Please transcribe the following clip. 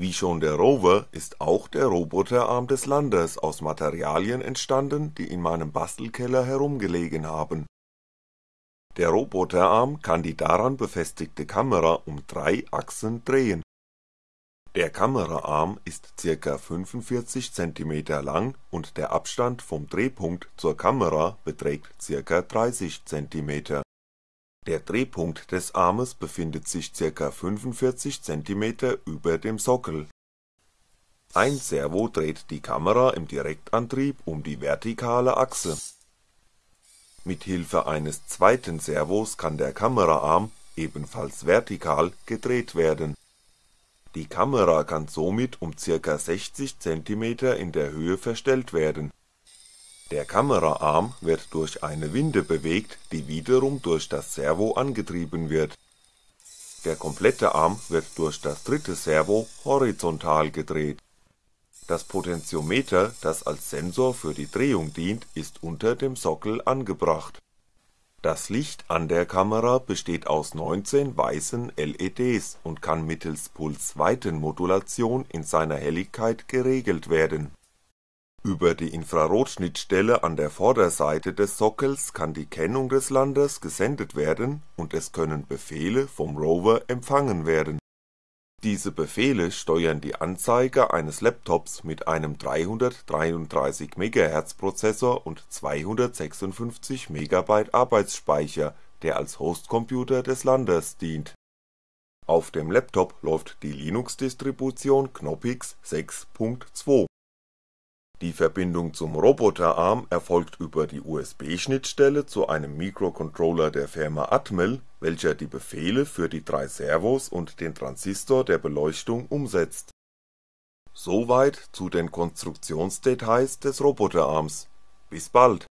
Wie schon der Rover ist auch der Roboterarm des Landers aus Materialien entstanden, die in meinem Bastelkeller herumgelegen haben. Der Roboterarm kann die daran befestigte Kamera um drei Achsen drehen. Der Kameraarm ist ca. 45 cm lang und der Abstand vom Drehpunkt zur Kamera beträgt ca. 30 cm der Drehpunkt des Armes befindet sich ca. 45 cm über dem Sockel. Ein Servo dreht die Kamera im Direktantrieb um die vertikale Achse. Mit Hilfe eines zweiten Servos kann der Kameraarm, ebenfalls vertikal, gedreht werden. Die Kamera kann somit um ca. 60 cm in der Höhe verstellt werden der Kameraarm wird durch eine Winde bewegt, die wiederum durch das Servo angetrieben wird. Der komplette Arm wird durch das dritte Servo horizontal gedreht. Das Potentiometer, das als Sensor für die Drehung dient, ist unter dem Sockel angebracht. Das Licht an der Kamera besteht aus 19 weißen LEDs und kann mittels Pulsweitenmodulation in seiner Helligkeit geregelt werden über die Infrarotschnittstelle an der Vorderseite des Sockels kann die Kennung des Landers gesendet werden und es können Befehle vom Rover empfangen werden. Diese Befehle steuern die Anzeige eines Laptops mit einem 333 MHz Prozessor und 256 MB Arbeitsspeicher, der als Hostcomputer des Landers dient. Auf dem Laptop läuft die Linux-Distribution Knoppix 6.2 die Verbindung zum Roboterarm erfolgt über die USB-Schnittstelle zu einem Mikrocontroller der Firma Atmel, welcher die Befehle für die drei Servos und den Transistor der Beleuchtung umsetzt. Soweit zu den Konstruktionsdetails des Roboterarms. Bis bald